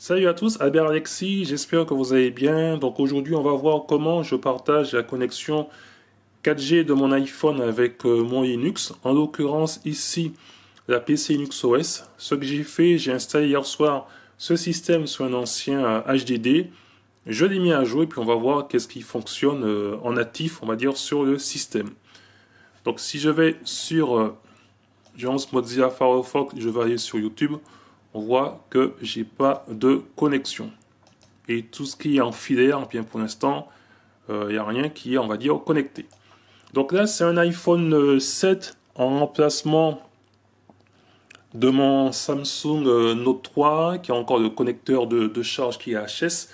Salut à tous, Albert Alexis, j'espère que vous allez bien. Donc aujourd'hui on va voir comment je partage la connexion 4G de mon iPhone avec euh, mon Linux. En l'occurrence ici la PC Linux OS. Ce que j'ai fait, j'ai installé hier soir ce système sur un ancien HDD. Euh, je l'ai mis à jour et puis on va voir qu'est-ce qui fonctionne euh, en natif, on va dire, sur le système. Donc si je vais sur, je lance Mozilla Firefox, je vais aller sur YouTube on voit que j'ai pas de connexion. Et tout ce qui est en filaire, bien pour l'instant, il euh, n'y a rien qui est, on va dire, connecté. Donc là, c'est un iPhone 7 euh, en remplacement de mon Samsung euh, Note 3, qui a encore le connecteur de, charge qui est HS.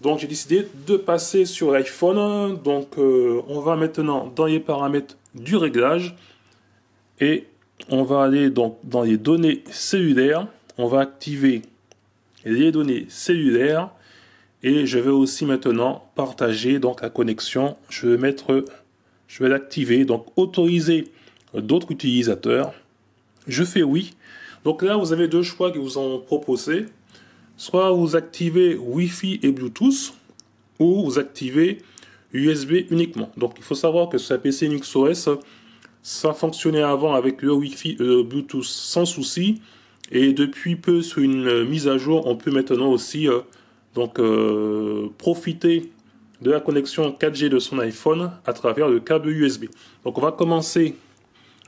Donc j'ai décidé de passer sur l'iPhone. Donc on va maintenant dans les paramètres du réglage. Et on va aller donc dans les données cellulaires on va activer les données cellulaires et je vais aussi maintenant partager donc la connexion. Je vais mettre, je vais l'activer, donc autoriser d'autres utilisateurs. Je fais oui. Donc là, vous avez deux choix qui vous ont proposé. Soit vous activez Wi-Fi et Bluetooth, ou vous activez USB uniquement. Donc il faut savoir que sur la PC Linux OS, ça fonctionnait avant avec le Wi-Fi et le Bluetooth sans souci. Et depuis peu, sur une euh, mise à jour, on peut maintenant aussi euh, donc, euh, profiter de la connexion 4G de son iPhone à travers le câble USB. Donc on va commencer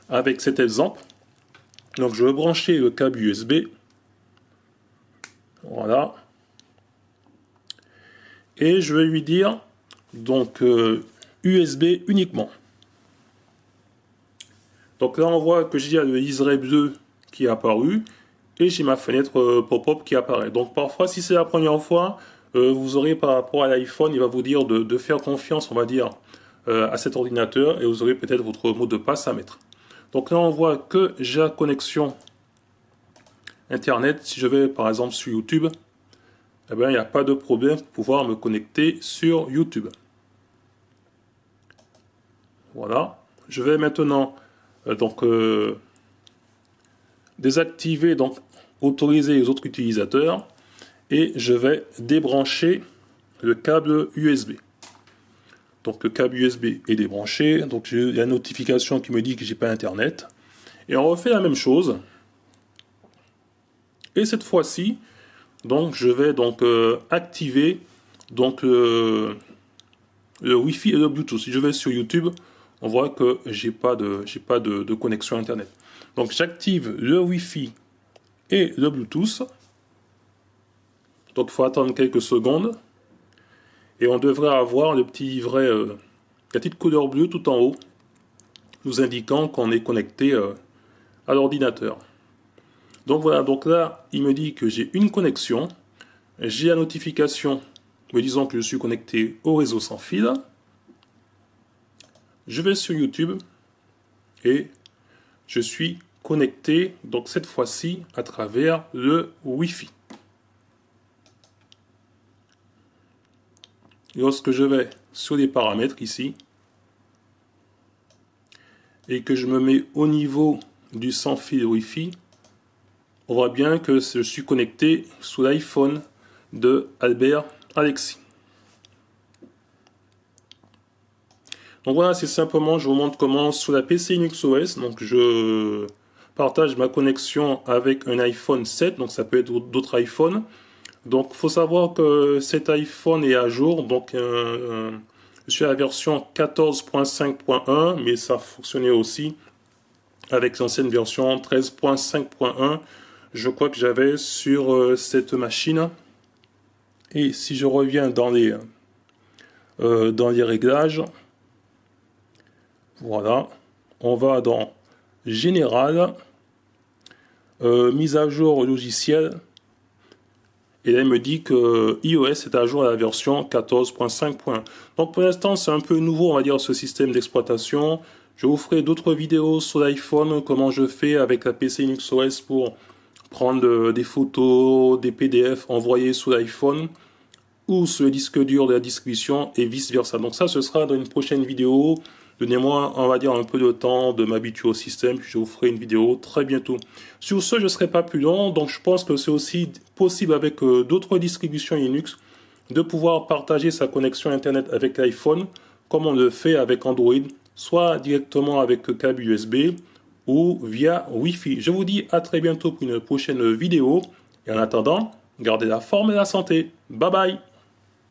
avec cet exemple. Donc je vais brancher le câble USB. Voilà. Et je vais lui dire donc USB uniquement. Donc là on voit que j'ai le Israel 2 qui est apparu et j'ai ma fenêtre euh, pop-up qui apparaît. Donc parfois, si c'est la première fois, euh, vous aurez par rapport à l'iPhone, il va vous dire de, faire confiance, on va dire, euh, à cet ordinateur et vous aurez peut-être votre mot de passe à mettre. Donc là, on voit que j'ai la connexion Internet. Si je vais par exemple sur YouTube, eh bien, il n'y a pas de problème pour pouvoir me connecter sur YouTube. Voilà. Je vais maintenant donc désactiver donc autoriser les autres utilisateurs et je vais débrancher le câble USB. Donc le câble USB est débranché, donc j'ai la notification qui me dit que j'ai pas internet. Et on refait la même chose. Et cette fois-ci, donc je vais donc euh, activer donc le Wi-Fi et le Bluetooth. Si je vais sur YouTube, on voit que j'ai pas de j'ai pas de, de connexion internet. Donc j'active le Wi-Fi et le Bluetooth. Donc il faut attendre quelques secondes. Et on devrait avoir le petit livret, euh, la petite couleur bleue tout en haut, nous indiquant qu'on est connecté euh, à l'ordinateur. Donc voilà, donc là, il me dit que j'ai une connexion. J'ai la notification me disant que je suis connecté au réseau sans fil. Je vais sur YouTube et je suis connecté, donc cette fois-ci à travers le Wi-Fi. Lorsque je vais sur les paramètres ici, et que je me mets au niveau du sans fil Wi-Fi, on voit bien que je suis connecté sous l'iPhone de Albert Alexis. Donc voilà, c'est simplement, je vous montre comment sur la PC Linux OS, donc je partage ma connexion avec un iPhone 7, donc ça peut être d'autres iPhones. Donc faut savoir que cet iPhone est à jour, donc je suis à la version 14.5.1, mais ça fonctionnait aussi avec l'ancienne version 13.5.1. Je crois que j'avais sur euh, cette machine. Et si je reviens dans les, euh, dans les réglages, voilà, on va dans Général, euh, mise à jour logiciel. Et il me dit que iOS est à jour à la version 14.5. Donc pour l'instant, c'est un peu nouveau, on va dire, ce système d'exploitation. Je vous ferai d'autres vidéos sur l'iPhone, comment je fais avec la PC Linux OS pour prendre des photos, des PDF envoyés sous l'iPhone ou sur le disque dur de la distribution et vice versa. Donc ça, ce sera dans une prochaine vidéo Donnez-moi, on va dire, un peu de temps de m'habituer au système, puis je vous ferai une vidéo très bientôt. Sur ce, je ne serai pas plus long, donc je pense que c'est aussi possible avec euh, d'autres distributions Linux de pouvoir partager sa connexion Internet avec l'iPhone, comme on le fait avec Android, soit directement avec câble USB ou via Wi-Fi. Je vous dis à très bientôt pour une prochaine vidéo, et en attendant, gardez la forme et la santé. Bye bye